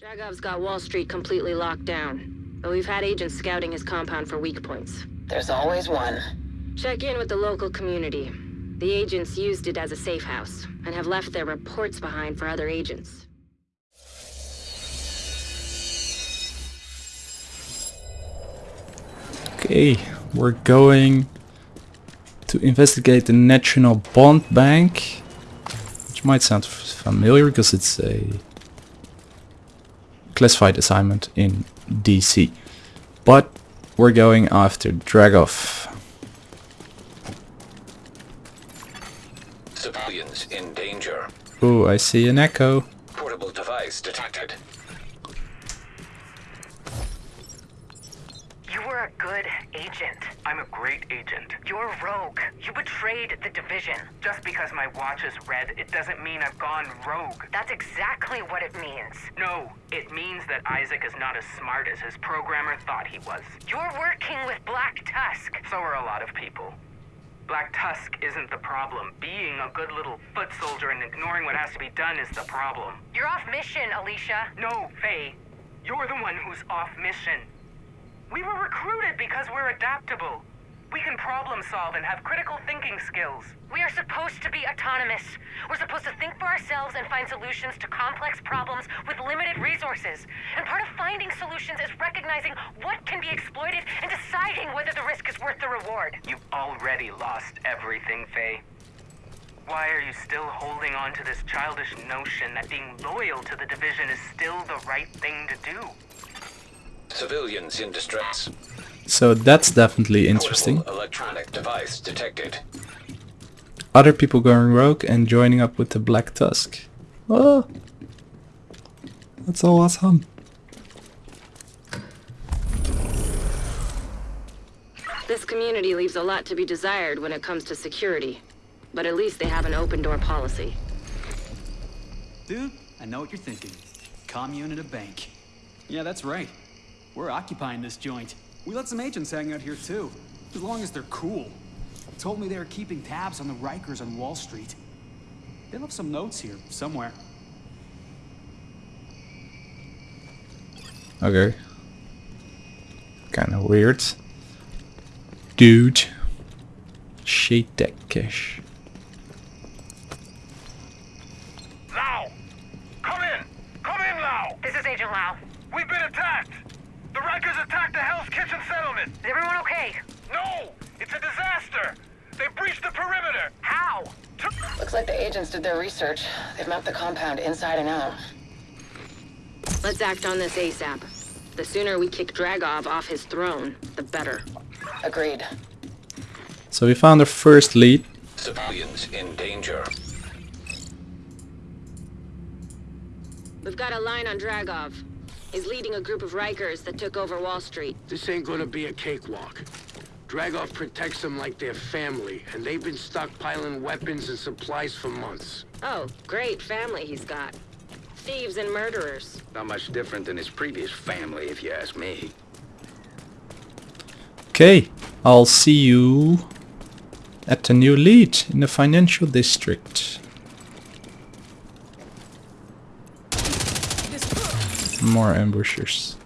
Dragov's got Wall Street completely locked down, but we've had agents scouting his compound for weak points. There's always one. Check in with the local community. The agents used it as a safe house, and have left their reports behind for other agents. Okay, we're going to investigate the National Bond Bank, which might sound familiar because it's a classified assignment in DC. But we're going after Dragov. Civilians in danger. Oh, I see an echo. Portable device detected. You were a good agent. I'm a great agent. You're rogue. You betrayed the division. Just because my watch is red, it doesn't mean I've gone rogue. That's exactly what it means. No, it means that ISAC is not as smart as his programmer thought he was. You're working with Black Tusk. So are a lot of people. Black Tusk isn't the problem. Being a good little foot soldier and ignoring what has to be done is the problem. You're off mission, Alicia. No, Faye. You're the one who's off mission. We were recruited because we're adaptable. We can problem solve and have critical thinking skills. We are supposed to be autonomous. We're supposed to think for ourselves and find solutions to complex problems with limited resources. And part of finding solutions is recognizing what can be exploited and deciding whether the risk is worth the reward. You've already lost everything, Faye. Why are you still holding on to this childish notion that being loyal to the division is still the right thing to do? Civilians in distress. So that's definitely interesting. Electronic device detected. Other people going rogue and joining up with the Black Tusk. Oh, that's all awesome. This community leaves a lot to be desired when it comes to security. But at least they have an open door policy. Dude, I know what you're thinking. Commune and a bank. Yeah, that's right. We're occupying this joint. We let some agents hang out here too, as long as they're cool. Told me they were keeping tabs on the Rikers on Wall Street. They left some notes here, somewhere. Okay. Kinda weird. Dude. Shade that cash. Lau! Come in! Come in, Lau! This is Agent Lau. We've been attacked! The Rikers attacked the Hell's Kitchen settlement! Is everyone okay? No! It's a disaster! They breached the perimeter! How? Looks like the agents did their research. They've mapped the compound inside and out. Let's act on this ASAP. The sooner we kick Dragov off his throne, the better. Agreed. So we found our first lead. Civilians in danger. We've got a line on Dragov. He's leading a group of Rikers that took over Wall Street. This ain't gonna be a cakewalk. Dragov protects them like their family, and they've been stockpiling weapons and supplies for months. Oh, great family he's got. Thieves and murderers. Not much different than his previous family, if you ask me. Okay, I'll see you at the new lead in the financial district. More ambushers.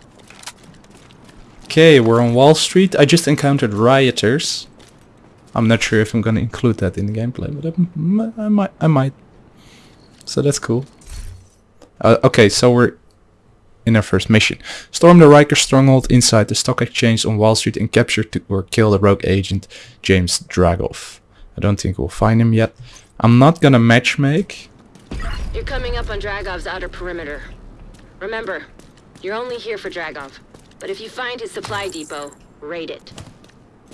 Okay, we're on Wall Street. I just encountered rioters. I'm not sure if I'm gonna include that in the gameplay, but I, I might. I might. So that's cool. Uh, okay, so we're in our first mission. Storm the Riker stronghold inside the stock exchange on Wall Street and capture or kill the rogue agent James Dragov. I don't think we'll find him yet. I'm not gonna matchmake. You're coming up on Dragov's outer perimeter. Remember, you're only here for Dragov. But if you find his supply depot, raid it.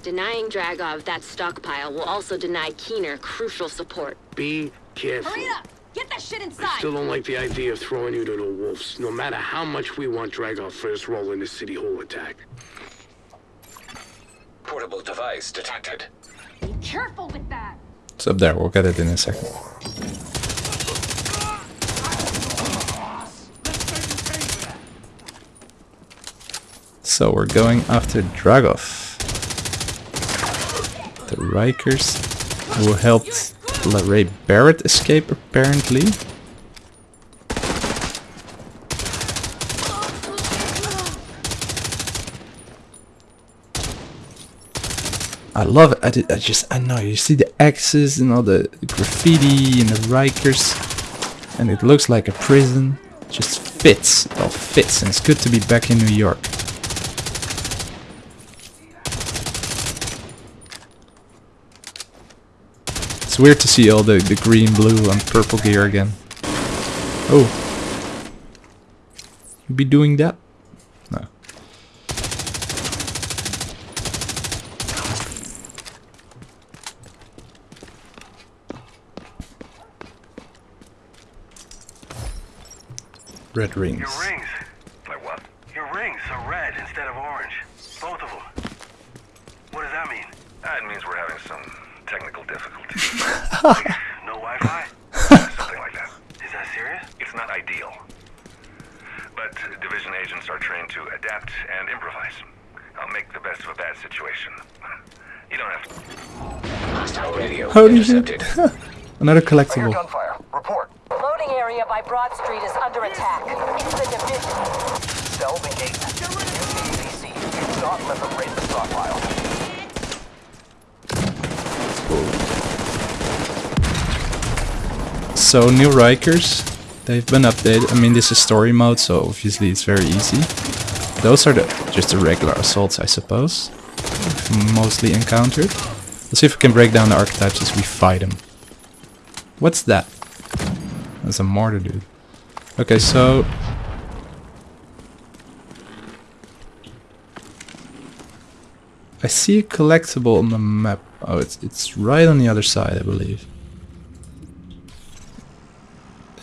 Denying Dragov that stockpile will also deny Keener crucial support. Be careful. Hurry up! Get that shit inside! I still don't like the idea of throwing you to the wolves, no matter how much we want Dragov first role in the City Hall attack. Portable device detected. Be careful with that! It's up there, we'll get it in a second. So we're going after Dragov. The Rikers who helped Larae Barrett escape apparently. I love it. I, did, I just, I know, you see the X's and all the graffiti and the Rikers and it looks like a prison. Just fits, it all fits and it's good to be back in New York. It's weird to see all the, the green, blue and purple gear again. Oh. You be doing that? No. Red rings. Your rings. Like what? Your rings are red instead of orange. Both of them. What does that mean? That means we're having some technical difficulties. Like, no Wi-Fi? Something like that. Is that serious? It's not ideal. But division agents are trained to adapt and improvise. I'll make the best of a bad situation. You don't have to. Hostile radio Holy shit. intercepted. Another collectible. gunfire. Report. Loading area by Broad Street is under attack. It's the division. Cell the gate. Use the ABC. Do not let them raid the stockpile. So new Rikers, they've been updated. I mean this is story mode, so obviously it's very easy. Those are the just the regular assaults, I suppose. Mostly encountered. Let's see if we can break down the archetypes as we fight them. What's that? That's a mortar dude. Okay, so I see a collectible on the map. Oh, it's it's right on the other side, I believe.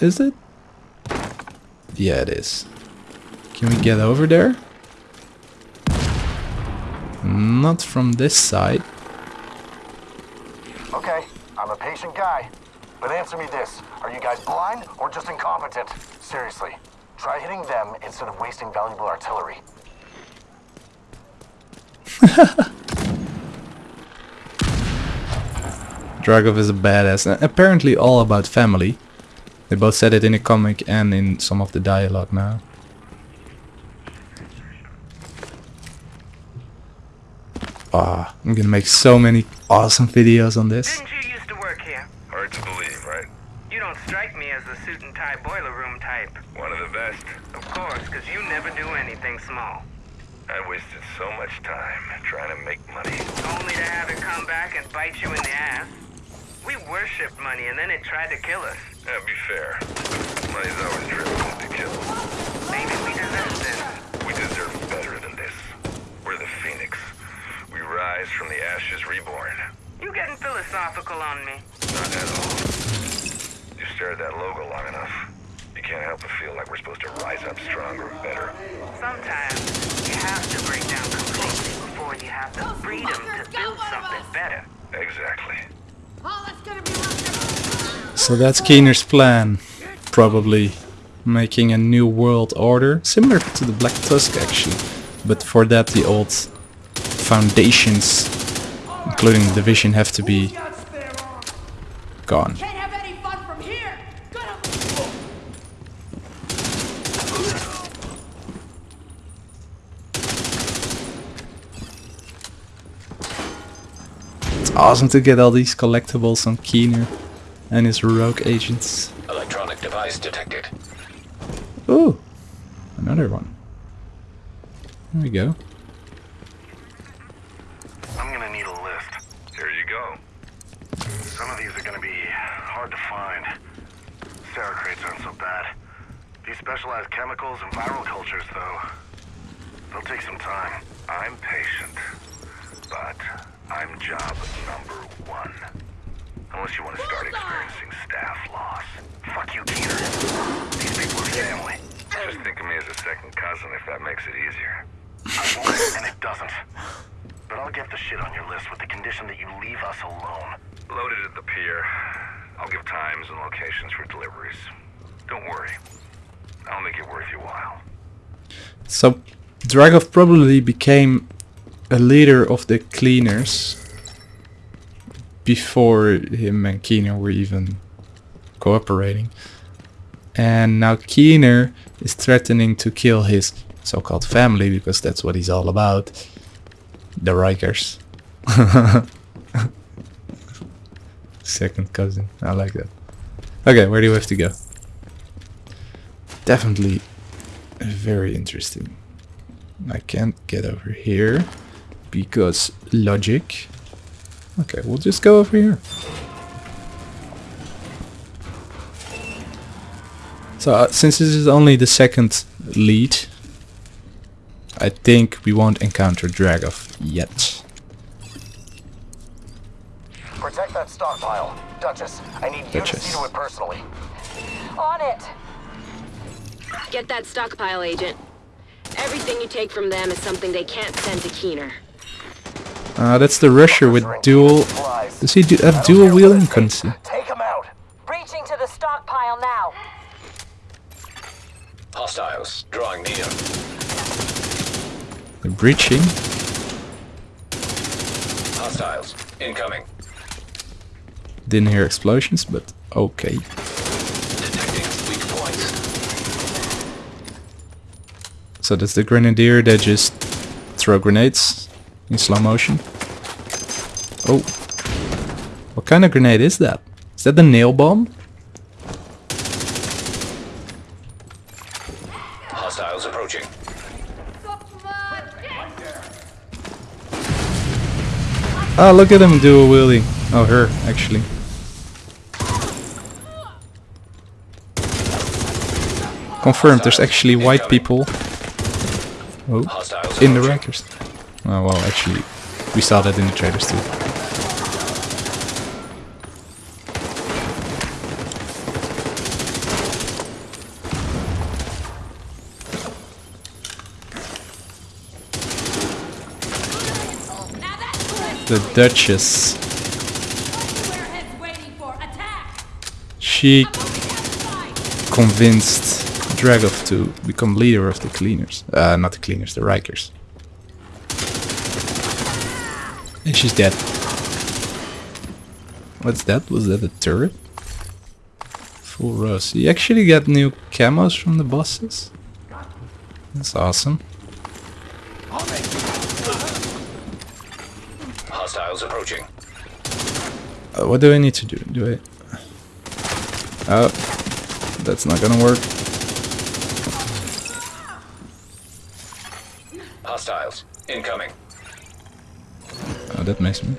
Is it? Yeah, it is. Can we get over there? Not from this side. Okay, I'm a patient guy. But answer me this. Are you guys blind or just incompetent? Seriously. Try hitting them instead of wasting valuable artillery. Dragov is a badass. Apparently all about family. They both said it in a comic and in some of the dialogue now. Ah, I'm gonna make so many awesome videos on this. Didn't you used to work here? Hard to believe, right? You don't strike me as the suit and tie boiler room type. One of the best. Of course, because you never do anything small. I wasted so much time trying to make money. Only to have it come back and bite you in the ass. We worshipped money and then it tried to kill us. Yeah, be fair. Money's always driven to kill. Maybe we deserve this. We deserve better than this. We're the Phoenix. We rise from the ashes reborn. You getting philosophical on me? Not at all. You stare at that logo long enough. You can't help but feel like we're supposed to rise up stronger and better. Sometimes you have to break down completely before you have the freedom to build something better. Exactly. So that's Keener's plan. Probably making a new world order. Similar to the Black Tusk actually. But for that the old foundations, including the division, have to be gone. Can't have any fun from here. Gonna It's awesome to get all these collectibles on Keener and his rogue agents. Electronic device detected. Ooh, another one. There we go. I'm gonna need a list. Here you go. Some of these are gonna be hard to find. Sarah crates aren't so bad. These specialized chemicals and viral cultures, though, they'll take some time. I'm patient, but I'm job number one. Unless you want to start experiencing staff loss. Fuck you, Keener. These people are family. Just think of me as a second cousin if that makes it easier. I won't, and it doesn't. But I'll get the shit on your list with the condition that you leave us alone. Loaded at the pier. I'll give times and locations for deliveries. Don't worry. I'll make it worth your while. So Dragov probably became a leader of the cleaners before him and Keener were even cooperating. And now Keener is threatening to kill his so-called family because that's what he's all about. The Rikers. Second cousin. I like that. Okay, where do we have to go? Definitely very interesting. I can't get over here because logic. Okay, we'll just go over here. So uh, since this is only the second lead, I think we won't encounter Dragov yet. Protect that stockpile. Duchess, I need you to Duchess. see to it personally. On it. Get that stockpile, Agent. Everything you take from them is something they can't send to Keener. Uh, that's the rusher with dual... Does he do, have dual wheeling? Couldn't see. Take him out. Breaching to the stockpile now. Hostiles drawing near. The breaching. Hostiles incoming. Didn't hear explosions, but okay. Detecting weak points. So that's the grenadier that just throw grenades in slow motion. Oh. What kind of grenade is that? Is that the nail bomb? Hostiles approaching. Ah, look at him do a wheelie. Oh, her, actually. Confirmed, there's actually white people oh, in the approaching. Oh, well, actually, we saw that in the trailers too. The Duchess. She convinced Dragov to become leader of the cleaners. Uh, not the cleaners, the Rikers. And she's dead. What's that? Was that a turret? Full rose. You actually got new camos from the bosses? That's awesome. Hostiles approaching. Uh, what do I need to do? Do I... Oh, that's not gonna work. Hostiles incoming. Oh, that makes me.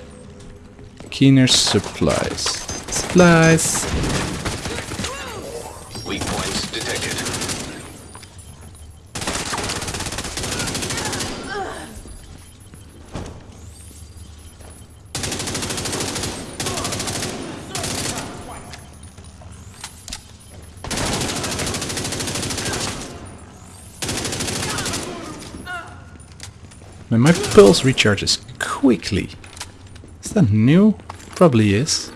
Keener supplies. Supplies! Weak points detected. My pulse recharges quickly. Is that new? Probably is.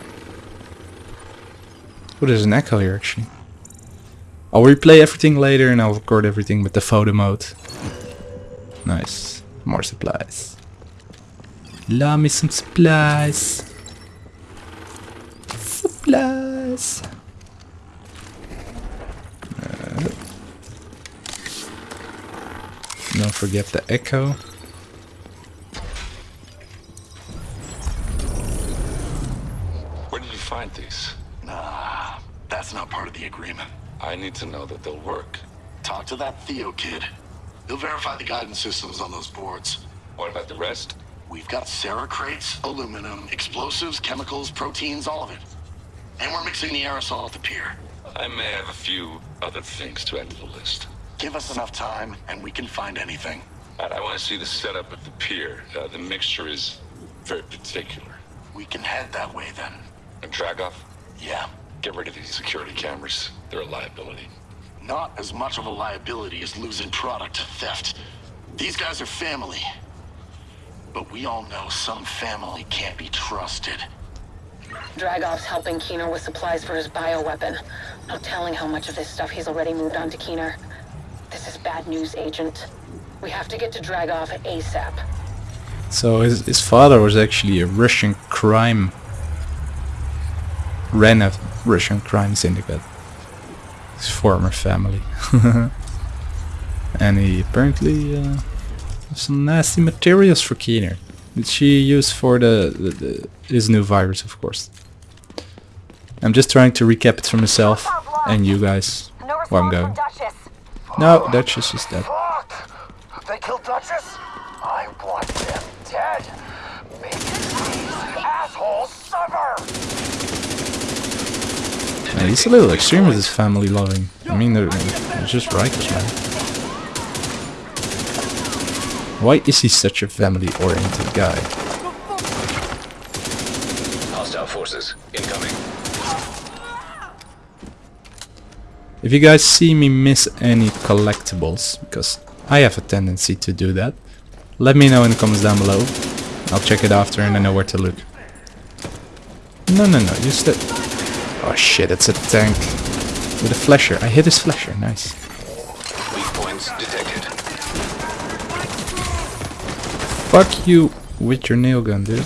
Oh, there's an echo here actually. I'll replay everything later and I'll record everything with the photo mode. Nice. More supplies. Love me some supplies. Supplies. Uh, don't forget the echo. Where did you find these? Nah, that's not part of the agreement. I need to know that they'll work. Talk to that Theo kid. He'll verify the guidance systems on those boards. What about the rest? We've got Sarah crates, aluminum, explosives, chemicals, proteins, all of it. And we're mixing the aerosol at the pier. I may have a few other things to add to the list. Give us enough time, and we can find anything. I want to see the setup at the pier. Uh, the mixture is very particular. We can head that way then. And Dragov, Yeah. get rid of these security cameras. They're a liability. Not as much of a liability as losing product to theft. These guys are family. But we all know some family can't be trusted. Dragov's helping Keener with supplies for his bioweapon. No telling how much of this stuff he's already moved on to Keener. This is bad news, Agent. We have to get to Dragov ASAP. So his, his father was actually a Russian crime... Ran a Russian crime syndicate. His former family. and he apparently uh, some nasty materials for Keener. Did she use for the, the, the his new virus, of course. I'm just trying to recap it for myself and you guys where I'm going. No, Duchess is dead. They killed Duchess? I want them dead. Make these assholes suffer. Man, he's a little extreme with his family loving. I mean, they're, they're just righteous, man. Why is he such a family-oriented guy? Hostile forces incoming. If you guys see me miss any collectibles, because I have a tendency to do that, let me know in the comments down below. I'll check it after and I know where to look. No, no, no, you still... Oh shit, it's a tank. With a flasher. I hit his flasher, nice. Weak points detected. Fuck you with your nail gun, dude.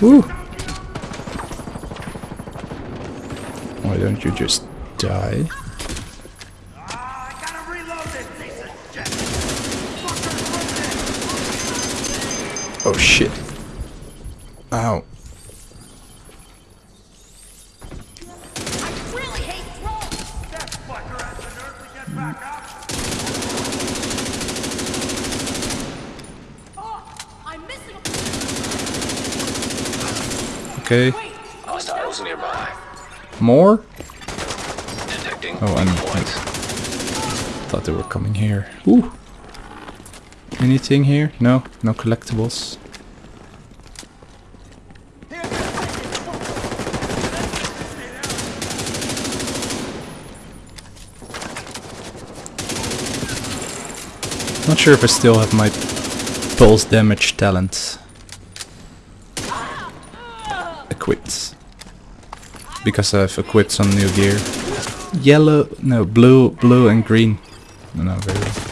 Woo! Why don't you just die? Oh shit. Ow. Okay. Hostiles nearby. More? Detecting Oh, I mean, points. thought they were coming here. Ooh. Anything here? No, no collectibles. Not sure if I still have my pulse damage talent equipped. Because I've equipped some new gear. Yellow, no, blue, blue and green. No, no, very well.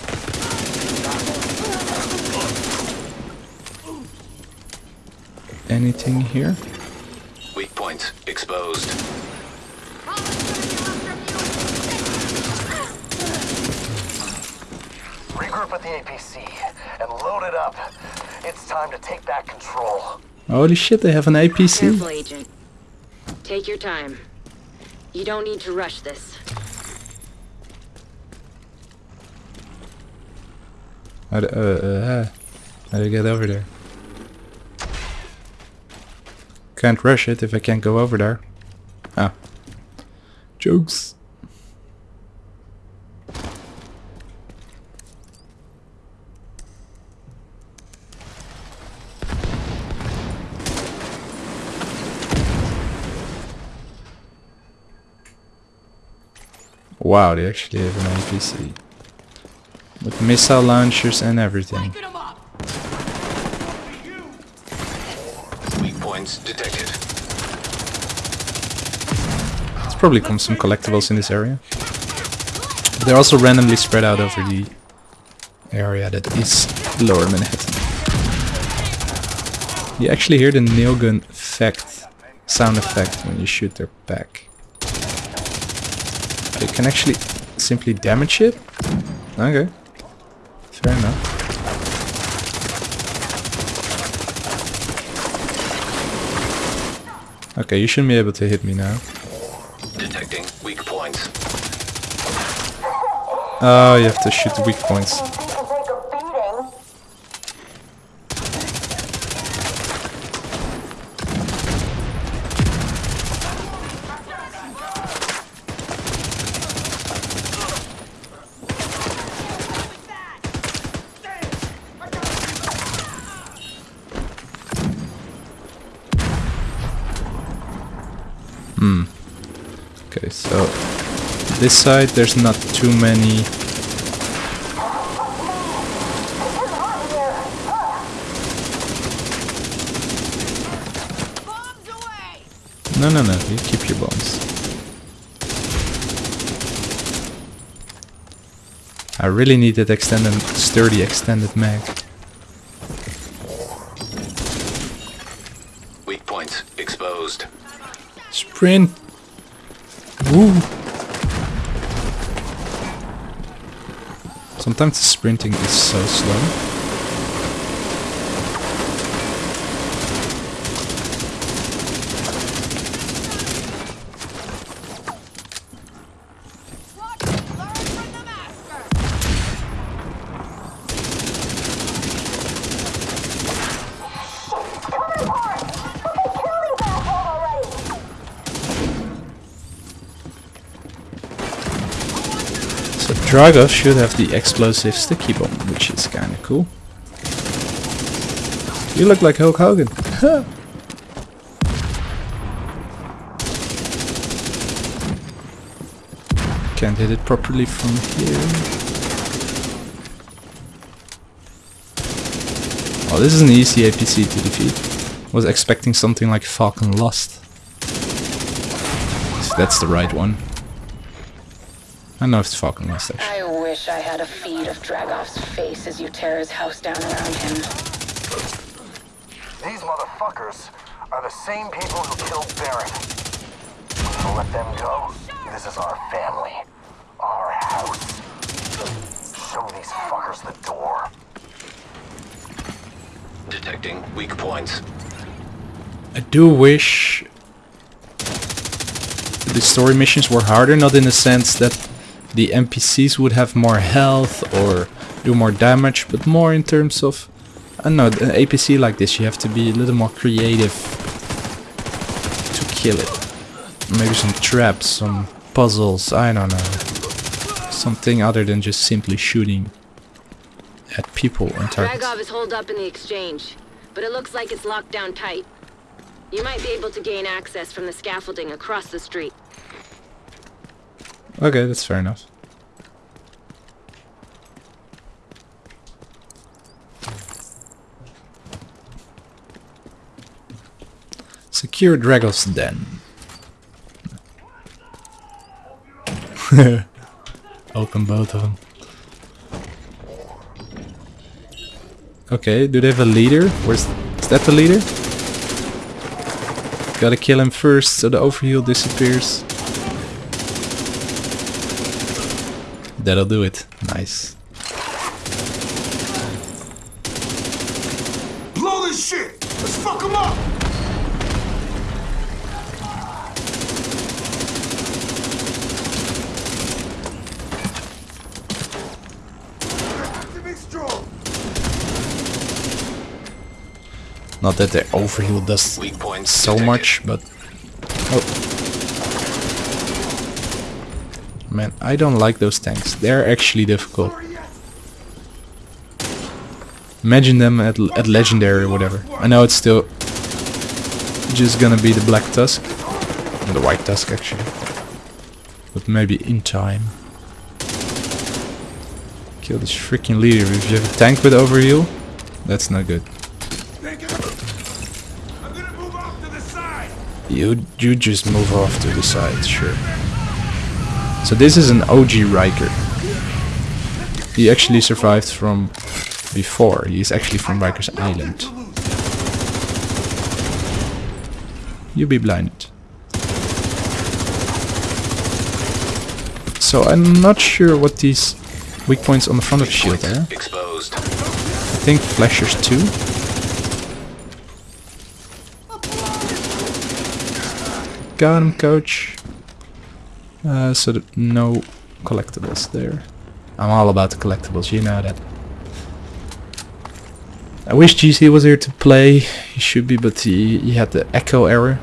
Anything here? Weak points exposed. Regroup at the APC and load it up. It's time to take back control. Holy shit, they have an APC. Careful, Agent. Take your time. You don't need to rush this. How do, uh, uh, how do I get over there? Can't rush it if I can't go over there. Ah. Jokes. Wow, they actually have an APC. With missile launchers and everything. Points detected. There's probably come some collectibles in this area. They're also randomly spread out over the area that is lower Manhattan. You actually hear the nail gun effect, sound effect when you shoot their back. You can actually simply damage it? Okay. Fair enough. Okay, you shouldn't be able to hit me now. Detecting weak points. Oh, you have to shoot the weak points. Hmm. Okay, so this side there's not too many No, no, no, you keep your bombs. I really need that extended, sturdy extended mag. Weak points exposed. Sprint! Woo! Sometimes the sprinting is so slow. Dragov should have the explosive sticky bomb, which is kinda cool. You look like Hulk Hogan. Can't hit it properly from here. Oh, this is an easy APC to defeat. Was expecting something like Falcon Lost. So that's the right one. I know it's Falcon Lost actually. I wish I had a feed of Dragov's face as you tear his house down around him. These motherfuckers are the same people who killed Baron. We're let them go. This is our family. Our house. Show these fuckers the door. Detecting weak points. I do wish the story missions were harder, not in the sense that the NPCs would have more health or do more damage, but more in terms of, uh, I don't know, an APC like this you have to be a little more creative to kill it. Maybe some traps, some puzzles, I don't know. Something other than just simply shooting at people and targets. Dragov is holed up in the exchange, but it looks like it's locked down tight. You might be able to gain access from the scaffolding across the street. Okay, that's fair enough. Secure Dragov's den. Open both of them. Okay, do they have a leader? Where's is that the leader? Gotta kill him first so the overheal disappears. That'll do it. Nice. Blow this shit! Let's fuck him up! Activate strong! Not that the overheal does Weak points so much, but... Oh. Man, I don't like those tanks. They're actually difficult. Imagine them at, at Legendary or whatever. I know it's still just gonna be the Black Tusk. The White Tusk, actually. But maybe in time. Kill this freaking leader. If you have a tank with overheal, that's not good. You you just move off to the side, sure. So this is an OG Riker. He actually survived from before. He's actually from Rikers Island. You be blinded. So I'm not sure what these weak points on the front of the shield are. Exposed. I think flashers too. Got him, coach. Uh, so no collectibles there. I'm all about the collectibles, you know that. I wish GC was here to play. He should be, but he, he had the echo error.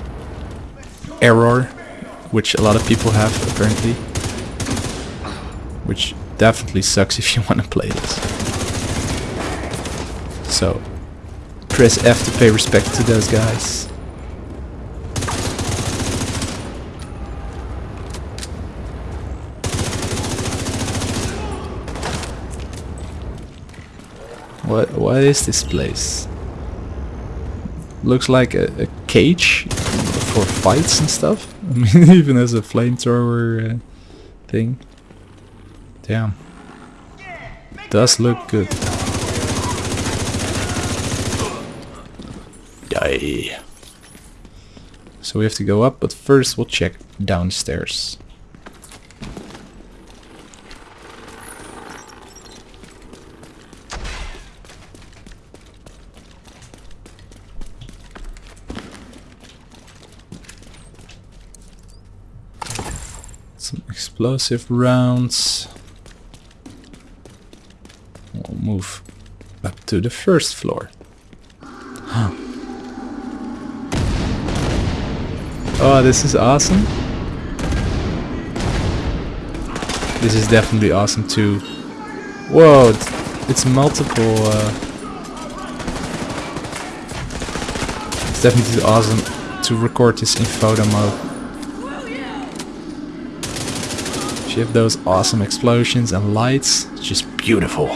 Error, which a lot of people have apparently. Which definitely sucks if you want to play this. So, press F to pay respect to those guys. What what is this place? Looks like a, a cage for fights and stuff. I mean, even as a flamethrower uh, thing. Damn. Does look good. Die. So we have to go up, but first we'll check downstairs. Some explosive rounds. We'll move up to the first floor. oh, this is awesome. This is definitely awesome too. Whoa, it's, it's multiple. Uh, it's definitely awesome to record this in photo mode. Have those awesome explosions and lights. Just beautiful.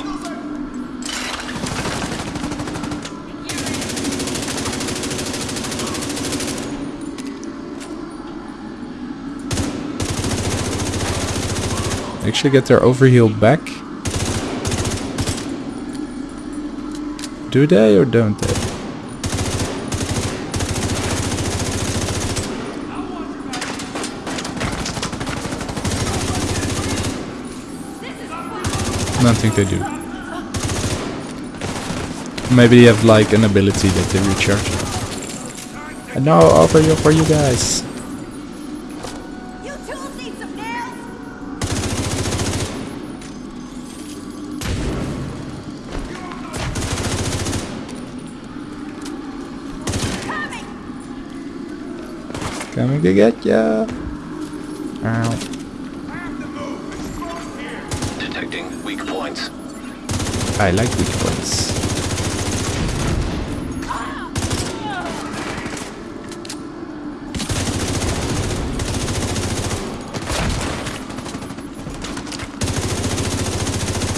Actually get their overheal back. Do they or don't they? Don't think they do. Maybe they have like an ability that they recharge. And now over here for you guys. Coming to get ya. Ow. Detecting weak points. I like weak points.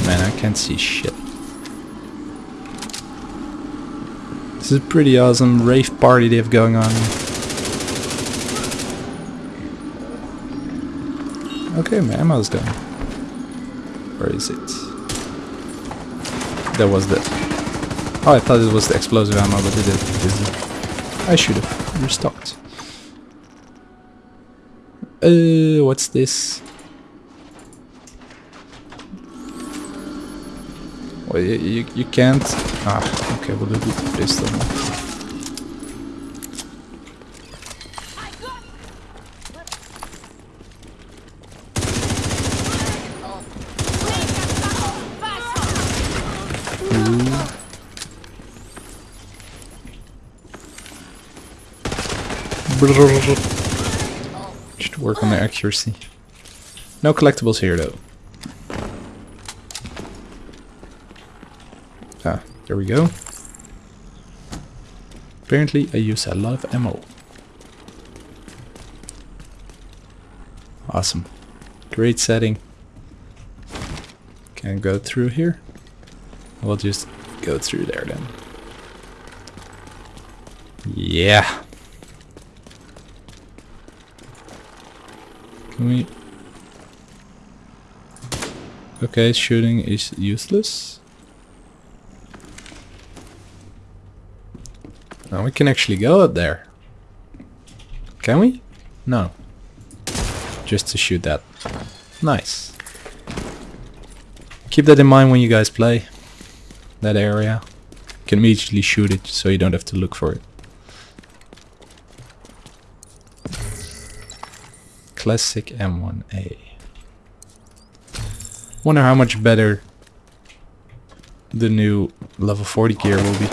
Man, I can't see shit. This is a pretty awesome rave party they have going on. Okay, my ammo's done. Where is it? That was the... Oh, I thought it was the explosive ammo, but it isn't. I should have restocked. Uh, what's this? Well, you, you, you can't... Ah, okay, we'll do the pistol. Should work on the accuracy. No collectibles here though. Ah, there we go. Apparently I use a lot of ammo. Awesome. Great setting. Can go through here? We'll just go through there then. Yeah. We... Okay, shooting is useless. Now we can actually go out there. Can we? No. Just to shoot that. Nice. Keep that in mind when you guys play that area. You can immediately shoot it so you don't have to look for it. Classic M1A. Wonder how much better the new level 40 gear will be.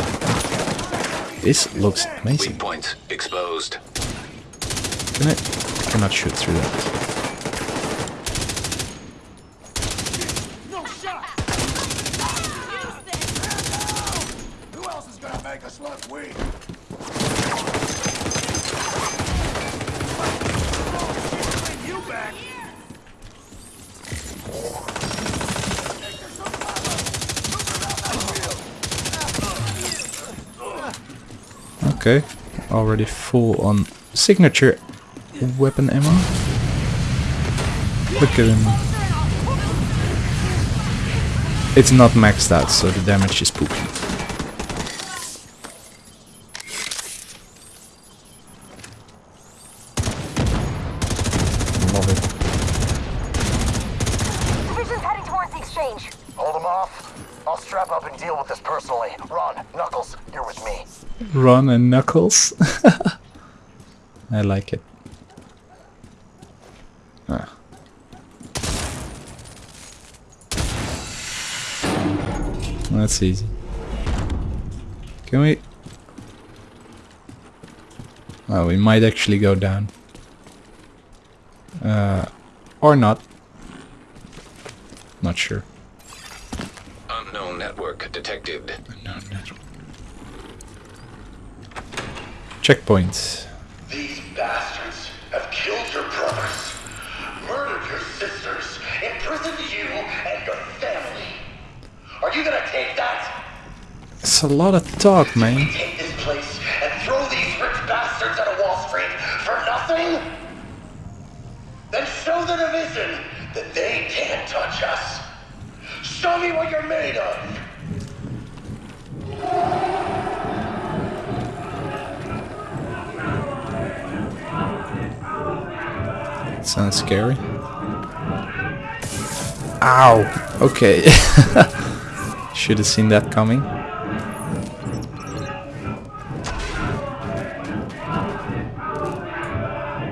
This looks amazing. Weak points exposed. Can I? I cannot shoot through that. Who else is gonna make us look weak? You back. Okay, already full on signature weapon ammo. Look at him. It's not maxed out, so the damage is poopy. I like it. Ah. That's easy. Can we... Oh, we might actually go down. Uh, or not. Not sure. Unknown network detected. Unknown network. Checkpoints. These bastards have killed your brothers, murdered your sisters, imprisoned you and your family. Are you gonna take that? It's a lot of talk, man. Take this place and throw these rich bastards out of Wall Street for nothing? Then show the division that they can't touch us. Show me what you're made of. Sounds scary. Ow! Okay. Should have seen that coming.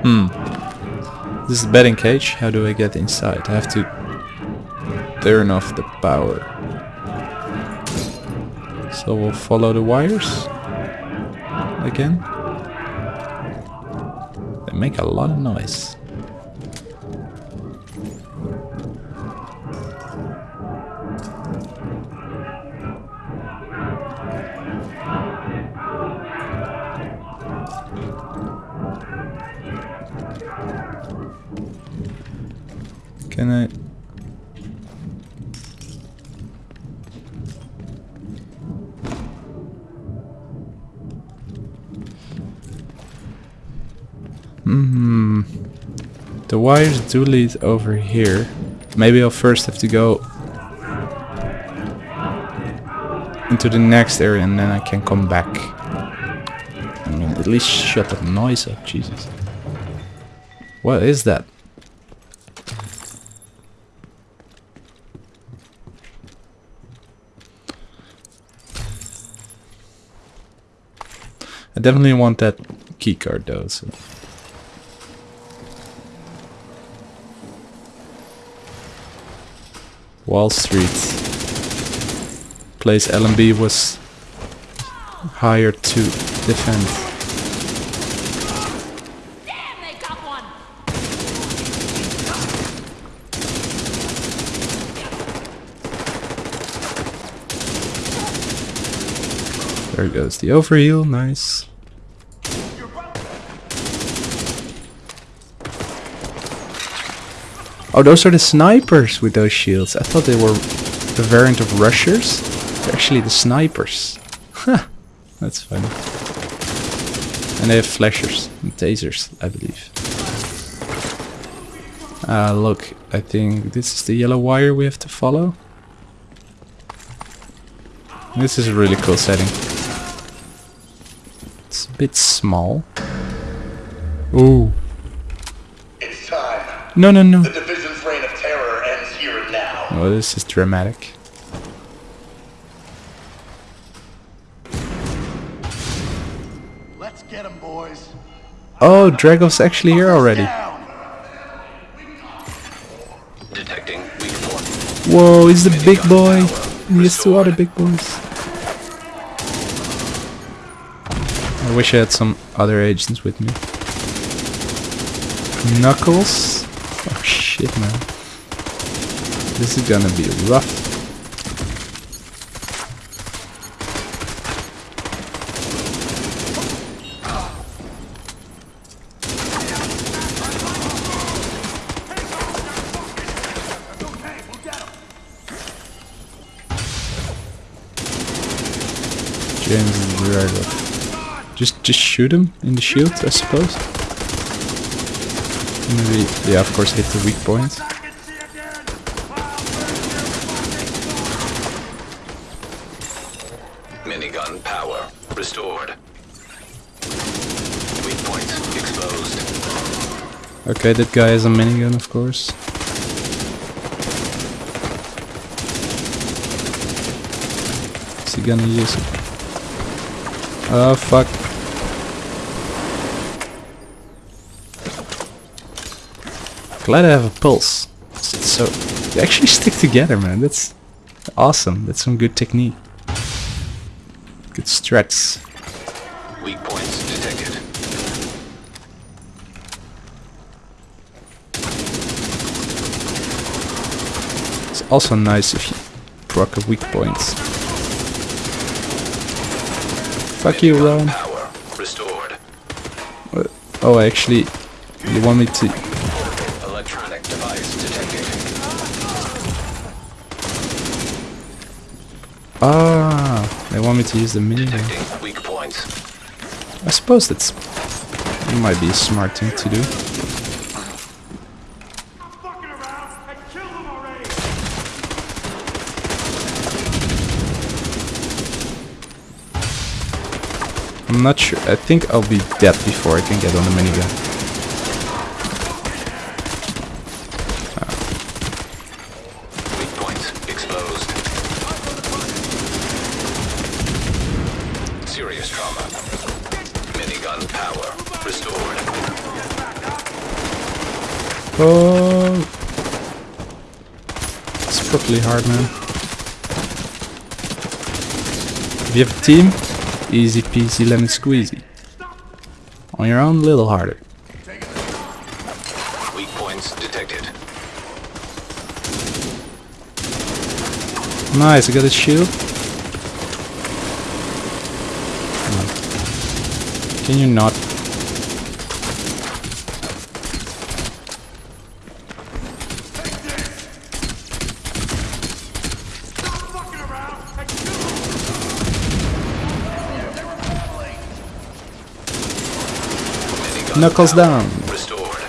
Hmm. This is the betting cage. How do I get inside? I have to turn off the power. So we'll follow the wires again. They make a lot of noise. The wires do lead over here. Maybe I'll first have to go into the next area and then I can come back. I mean, at least shut that noise up, Jesus. What is that? I definitely want that keycard though. So. Wall Street. Place LMB was hired to defend. Damn, they got one! There goes the overheal, nice. Oh, those are the snipers with those shields. I thought they were the variant of rushers. They're actually the snipers. Huh, that's funny. And they have flashers and tasers, I believe. Uh, look, I think this is the yellow wire we have to follow. This is a really cool setting. It's a bit small. Ooh. It's time. No, no, no. Oh, this is dramatic. Let's get him, boys. Oh, Dragov's actually here already. Detecting weak point. Whoa, he's the big boy. And He's two other big boys. I wish I had some other agents with me. Knuckles? Oh shit, man. This is gonna be rough. James Dragov. Just just shoot him in the shield, I suppose. Maybe yeah, of course hit the weak point. Minigun power restored. Weak points exposed. Okay, that guy has a minigun, of course. Is he gonna use it? Oh fuck. Glad I have a pulse. So they actually stick together, man. That's Awesome, that's some good technique. Good strats. Weak points detected. It's also nice if you proc a weak points. Fuck you, Ron. Uh, Oh, actually, you want me to... Electronic device detected. Ah, they want me to use the minigun. Weak points. I suppose that's... Might be a smart thing to do. Sure. I think I'll be dead before I can get on the minigun. Weak points exposed. Serious trauma. Minigun power restored. Oh, it's properly hard, man. You have a team, easy peasy lemon squeezy. On your own, a little harder. Weak points detected. Nice, I got a shield. Can you not? Knuckles down. Restored.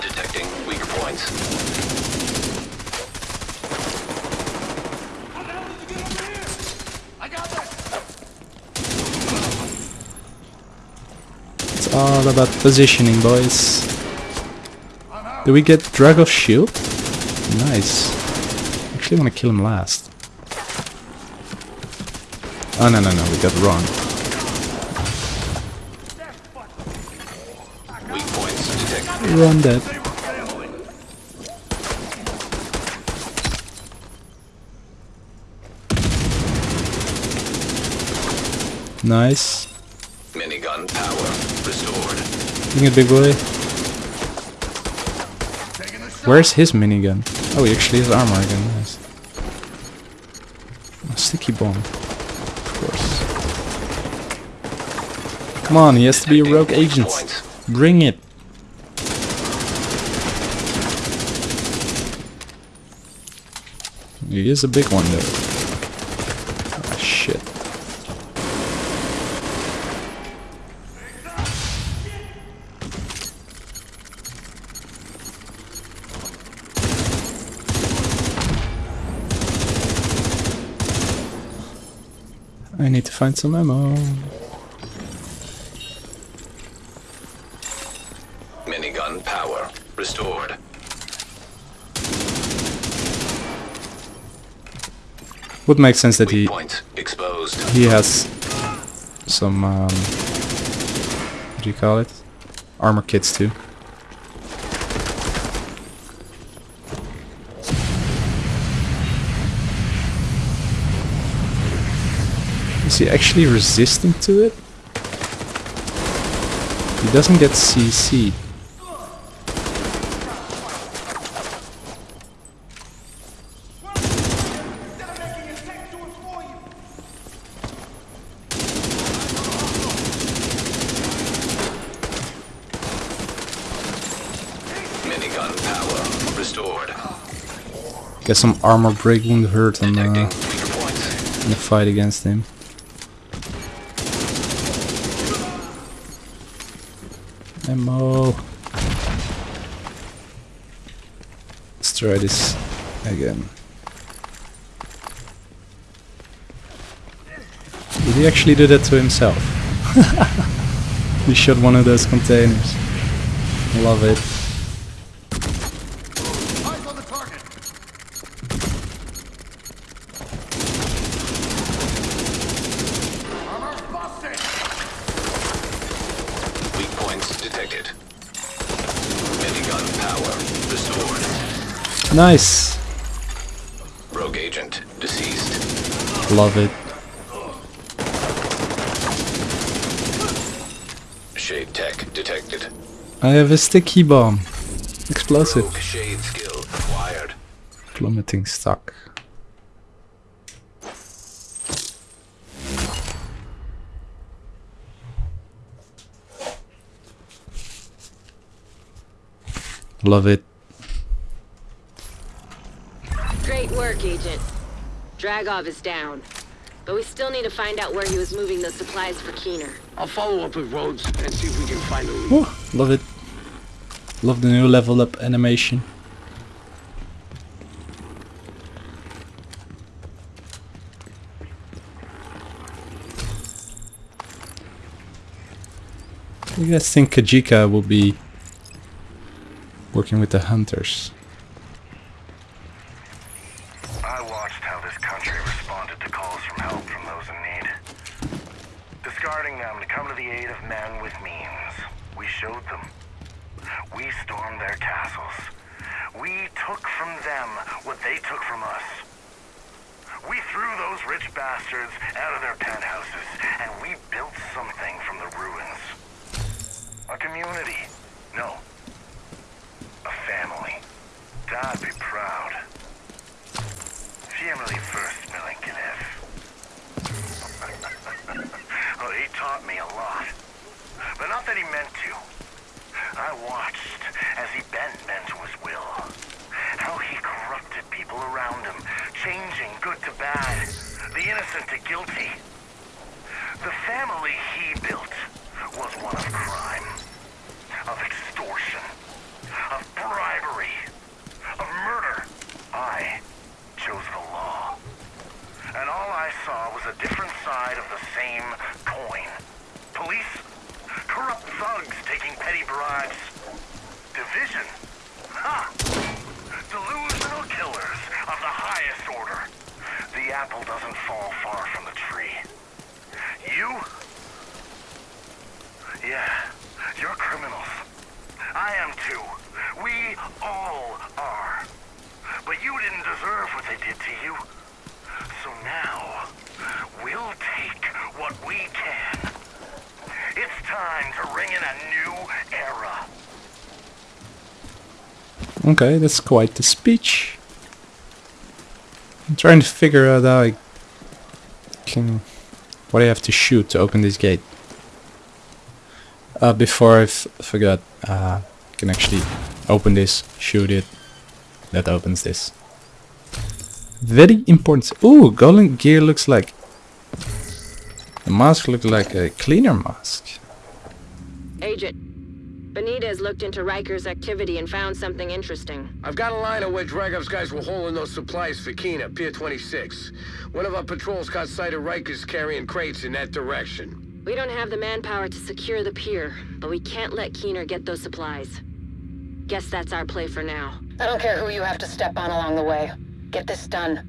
Detecting weak points. It's all about positioning, boys. Do we get Dragov's shield? Nice. Actually want to kill him last. Oh no no no, we got Ron. Weak points detected. Ron dead. Nice. Minigun power restored. Bring it, big boy. Where's his minigun? Oh, he actually has armor again. Nice. A sticky bomb. Of course. Come on, he has to be a rogue agent. Bring it. He is a big one though. Shit. I need to find some ammo. Minigun power restored. Would make sense that he he has some um, what do you call it? Armor kits too. Is he actually resistant to it? He doesn't get CC. Minigun power restored. Get some armor break wound hurt uh, on Detecting in the fight against him. Ammo. Let's try this again. Did he actually do that to himself? he shot one of those containers. Love it. Eyes on the target. Armor busted. Weak points detected. Minigun power restored. Nice. agent deceased. Love it. Shade tech detected. I have a sticky bomb. Explosive. Rogue shade skill acquired. Plummeting stock. Love it. Great work, Agent. Dragov is down. But we still need to find out where he was moving those supplies for Keener. I'll follow up with Rhodes and see if we can find a lead. Woo, love it. Love the new level up animation. You guys think Kajika will be working with the hunters? I watched how this country responded to calls from help from those in need. Discarding them to come to the aid of men with means. We showed them. We stormed their castles. We took from them what they took from us. We threw those rich bastards out of their penthouses, and we built something from the ruins. A community. No. A family. I'd be proud. Family first, Milinkinev. well, he taught me a lot. But not that he meant to. I watched as he bent men to his will. How he corrupted people around him, changing good to bad, the innocent to guilty. The family he built was one of crime, of extortion, of bribery, of murder. I chose the law. And all I saw was a different side of the same coin. Police, corrupt thugs taking petty bribes. Division, ha! Delusional killers of the highest order. The apple doesn't fall far from the tree. You? Yeah, you're criminals. I am too. We all are. But you didn't deserve what they did to you. So now, we'll take what we can. It's time to ring in a new era. Okay, that's quite the speech. I'm trying to figure out how I can... What I have to shoot to open this gate. Uh, before I forgot, uh, I can actually open this, shoot it. That opens this. Very important. Ooh, golden gear looks like... The mask looks like a cleaner mask. Agent, Benitez looked into Riker's activity and found something interesting. I've got a line of where Dragov's guys were holding those supplies for Keener, Pier 26. One of our patrols caught sight of Rikers carrying crates in that direction. We don't have the manpower to secure the pier, but we can't let Keener get those supplies. Guess that's our play for now. I don't care who you have to step on along the way. Get this done.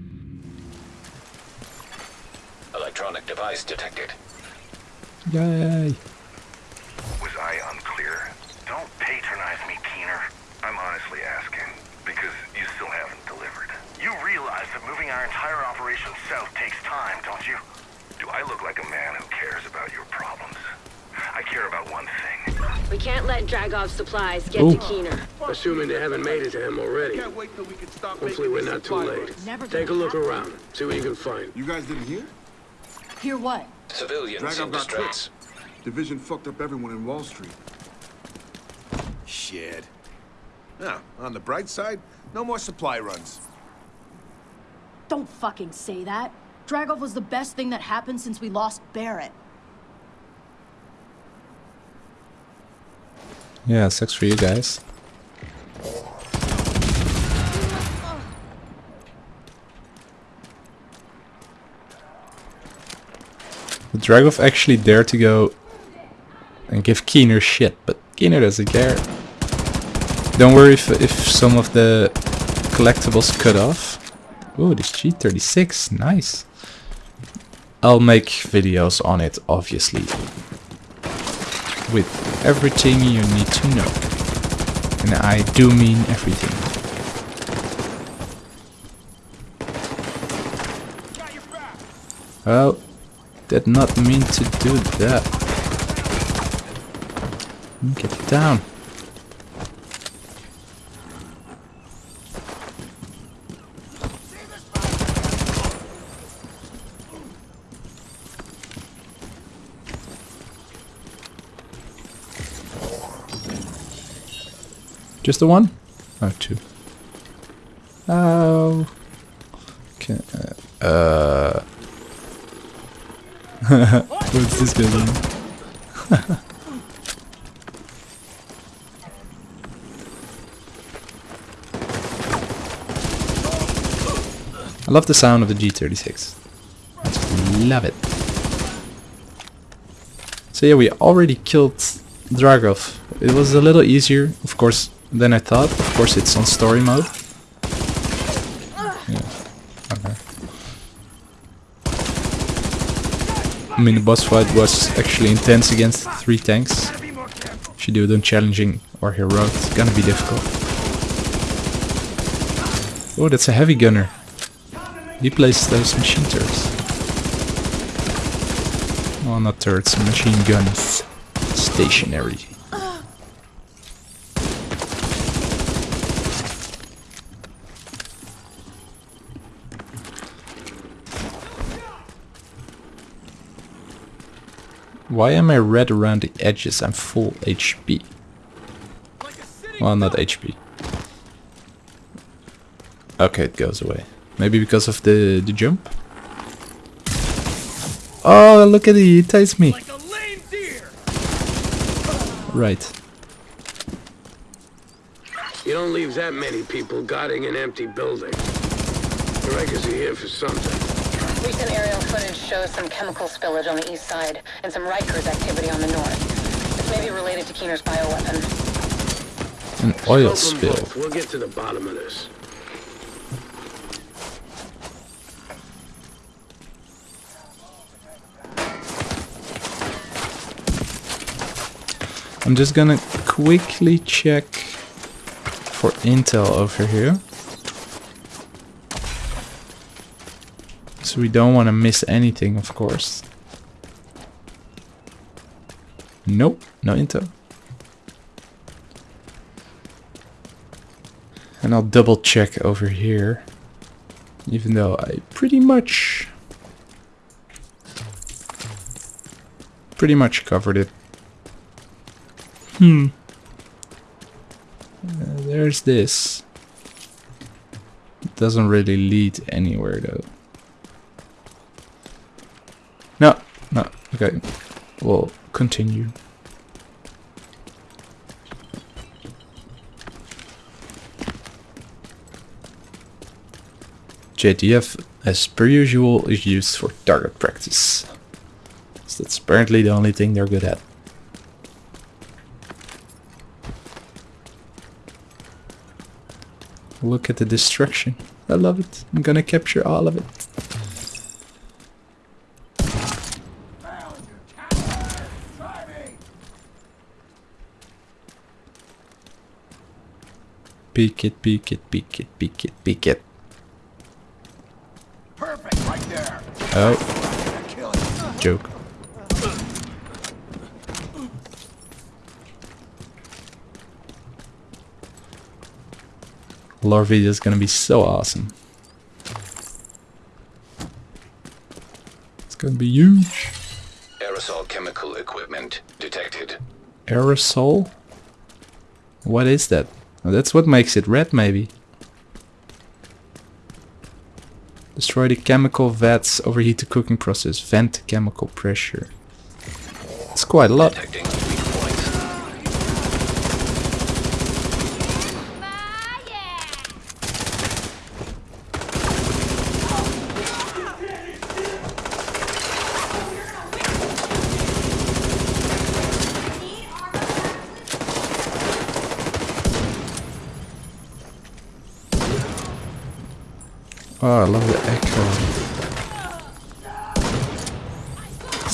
Electronic device detected. Yay. Was I unclear? Don't patronize me, Keener. I'm honestly asking, because you still haven't delivered. You realize that moving our entire operation south takes time, don't you? Do I look like a man who cares about your problems? I care about one thing. We can't let Dragov's supplies get Ooh. to Keener. Assuming they haven't made it to him already. Hopefully we're not too late. Take a look around. See what you can find. You guys didn't hear? Hear what? Civilians Dragov in got distress. Division fucked up everyone in Wall Street. Shit. Now, on the bright side, no more supply runs. Don't fucking say that. Dragov was the best thing that happened since we lost Barrett. Yeah, sucks for you guys. Would Dragov actually dared to go and give Keener shit, but Keener doesn't care. Don't worry if, if some of the collectibles cut off. Ooh, this G36, nice. I'll make videos on it, obviously. With everything you need to know. And I do mean everything. Oh, did not mean to do that. Get down. Just the one? Oh, two. Oh. Okay. Uh. What's this guy doing? I love the sound of the G36. I love it. So yeah, we already killed Dragov. It was a little easier, of course, than I thought. Of course, it's on story mode. I mean, the boss fight was actually intense against three tanks. If you do them challenging or heroic, it's gonna be difficult. Oh, that's a heavy gunner. He plays those machine turrets. Well, not turrets, machine guns. Stationary. Why am I red around the edges? I'm full HP. Well, not HP. Okay, it goes away. Maybe because of the, the jump? Oh, look at it, he tastes me. Right. You don't leave that many people guarding an empty building. The Rikers are here for something. Recent aerial footage shows some chemical spillage on the east side and some Rikers activity on the north. This may be related to Keener's bioweapon. An oil spill. We'll get to the bottom of this. I'm just gonna quickly check for intel over here. So we don't want to miss anything, of course. Nope, no intel. And I'll double check over here. Even though I pretty much... Pretty much covered it. Hmm. Uh, there's this. It doesn't really lead anywhere though. No, no, okay. We'll continue. JTF, as per usual, is used for target practice. So that's apparently the only thing they're good at. Look at the destruction. I love it. I'm gonna capture all of it. Peek it, peek it, peek it, peek it, peek it. Perfect, right there. Oh. Joke. Lore video is gonna be so awesome. It's gonna be huge. Aerosol chemical equipment detected. Aerosol? What is that? That's what makes it red, maybe. Destroy the chemical vats, overheat the cooking process, vent chemical pressure. It's quite a lot. Detecting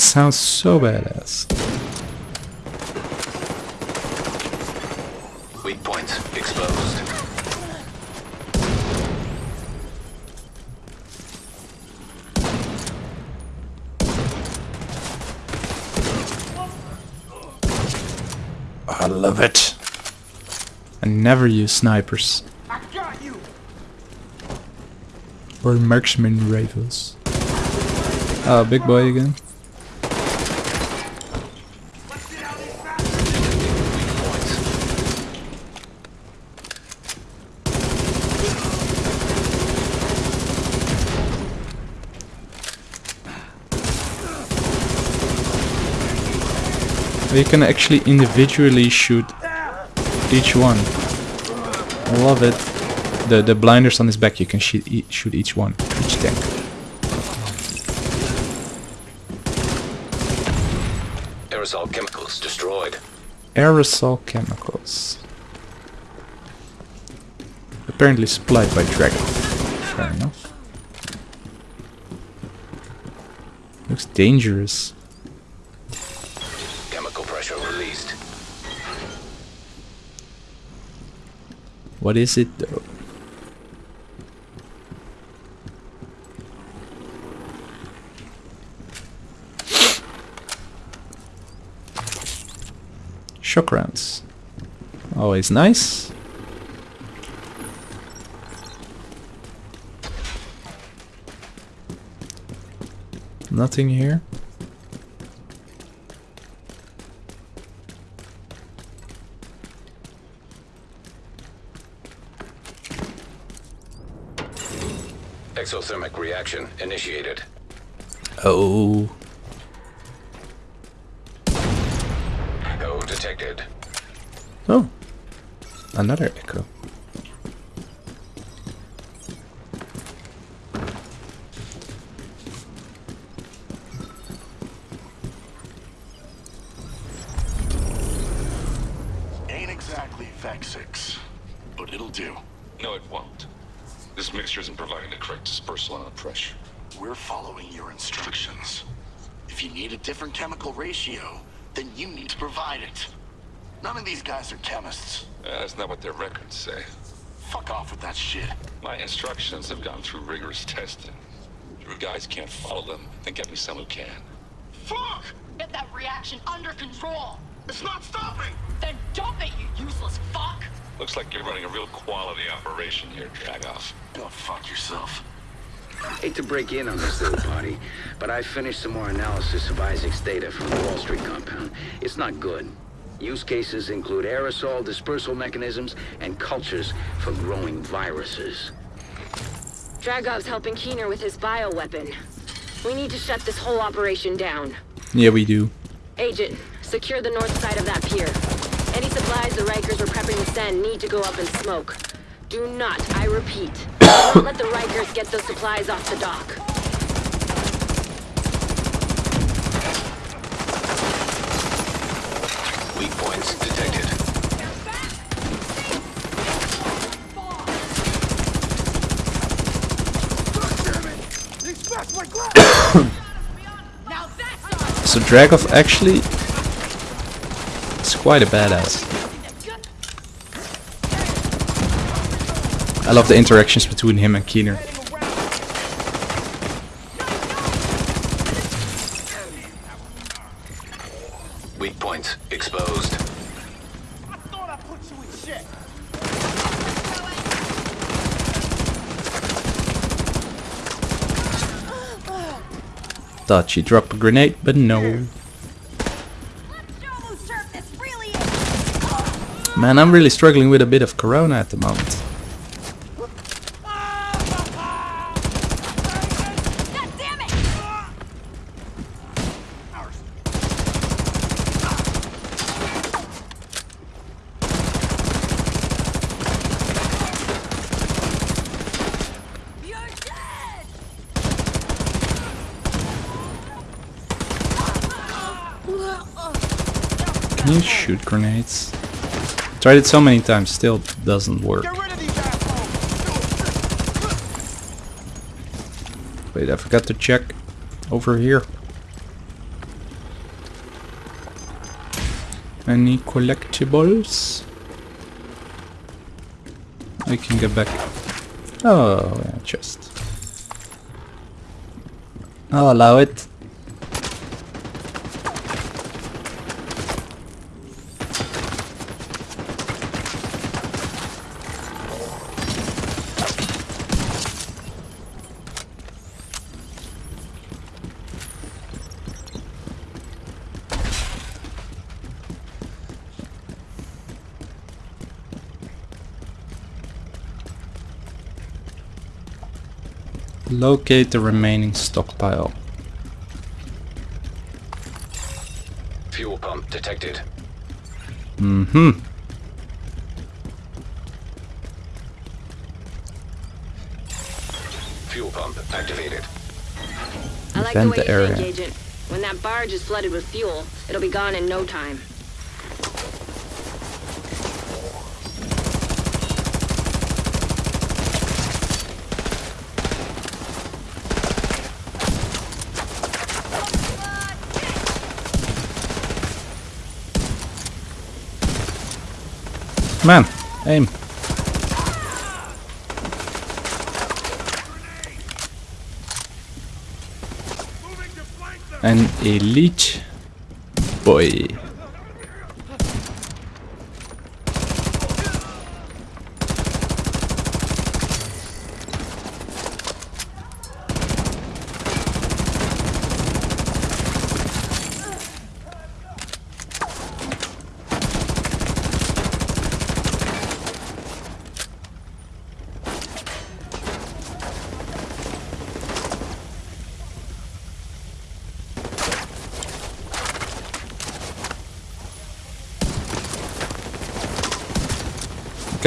sounds so badass. Weak points exposed. I love it. I never use snipers. Or marksman rifles. Oh, big boy again. You can actually individually shoot each one. I love it. The the blinders on his back, you can shoot e shoot each one, each tank. Aerosol chemicals destroyed. Aerosol chemicals. Apparently supplied by Dragov. Fair enough. Looks dangerous. Pressure released. What is it though? Shock rounds. Always nice. Nothing here. Exothermic reaction initiated. Oh. Echo detected. Oh. Another echo. Ain't exactly Vex-6, but it'll do. No, it won't. This mixture isn't providing the correct dispersal under pressure. We're following your instructions. If you need a different chemical ratio, then you need to provide it. None of these guys are chemists. Uh, that's not what their records say. Fuck off with that shit. My instructions have gone through rigorous testing. If your guys can't follow them, then get me some who can. Fuck! Get that reaction under control! It's not stopping! Then dump it, you useless fuck! Looks like you're running a real quality operation here, Dragov. Go fuck yourself. Hate to break in on this little party, but I finished some more analysis of ISAC's data from the Wall Street compound. It's not good. Use cases include aerosol dispersal mechanisms and cultures for growing viruses. Dragov's helping Keener with his bioweapon. We need to shut this whole operation down. Yeah, we do. Agent, secure the north side of that pier. Any supplies the Rikers were prepping to send need to go up in smoke. Do not, I repeat, do not let the Rikers get those supplies off the dock. Weak points detected. So Dragov actually is quite a badass. I love the interactions between him and Keener. Weak points exposed. Thought she dropped a grenade, but no. Man, I'm really struggling with a bit of corona at the moment. Can you shoot grenades? Tried it so many times, still doesn't work. Wait, I forgot to check over here. Any collectibles? I can get back. Oh, yeah, chest. I'll allow it. Locate the remaining stockpile. Fuel pump detected. Mm-hmm. Fuel pump activated. I like Vent the way the you area. think, Agent. When that barge is flooded with fuel, it'll be gone in no time. Man, aim. An elite boy.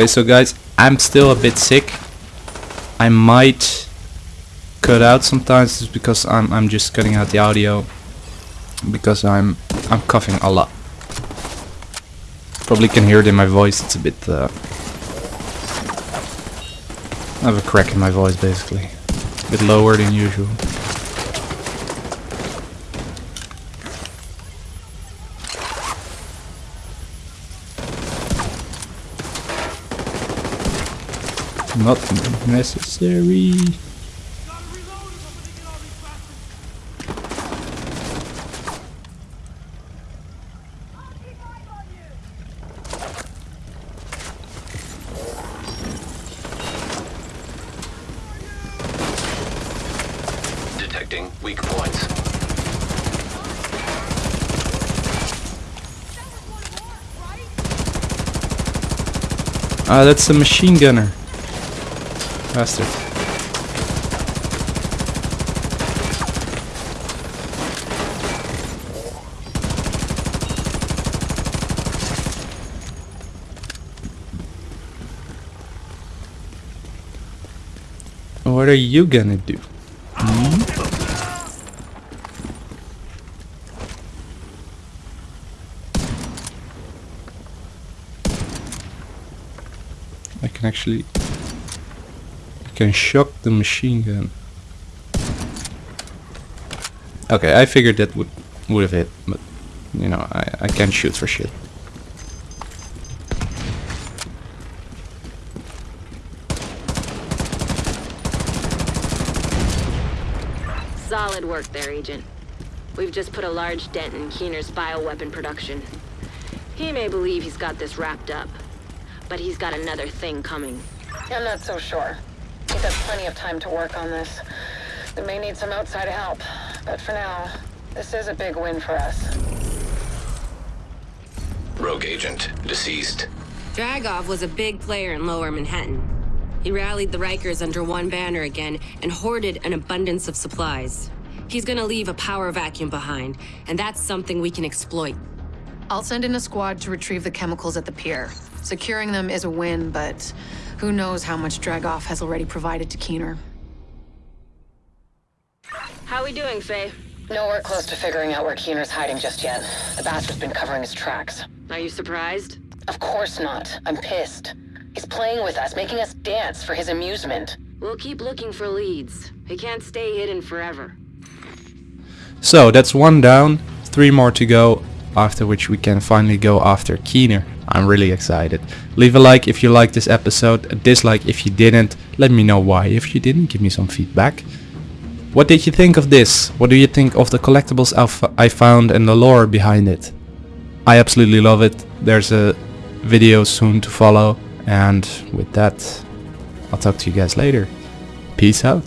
Okay, so guys, I'm still a bit sick. I might cut out sometimes just because I'm I'm just cutting out the audio because I'm I'm coughing a lot. Probably can hear it in my voice. It's a bit. Uh, I have a crack in my voice basically, a bit lower than usual. Not necessary. Detecting weak points. Ah, that's a machine gunner. Bastard. What are you gonna do? Hmm? I can actually can shock the machine gun. Okay, I figured that would would have hit, but you know, I, I can't shoot for shit. Solid work there, Agent. We've just put a large dent in Keener's bioweapon production. He may believe he's got this wrapped up, but he's got another thing coming. I'm not so sure. He's had plenty of time to work on this. We may need some outside help, but for now, this is a big win for us. Rogue agent deceased. Dragov was a big player in lower Manhattan. He rallied the Rikers under one banner again and hoarded an abundance of supplies. He's gonna leave a power vacuum behind, and that's something we can exploit. I'll send in a squad to retrieve the chemicals at the pier. Securing them is a win, but who knows how much Dragov has already provided to Keener. How we doing, Faye? Nowhere close to figuring out where Keener's hiding just yet. The bastard's been covering his tracks. Are you surprised? Of course not. I'm pissed. He's playing with us, making us dance for his amusement. We'll keep looking for leads. He can't stay hidden forever. So that's one down, three more to go, after which we can finally go after Keener. I'm really excited. Leave a like if you liked this episode, a dislike if you didn't. Let me know why if you didn't, give me some feedback. What did you think of this? What do you think of the collectibles I found and the lore behind it? I absolutely love it. There's a video soon to follow. And with that, I'll talk to you guys later. Peace out.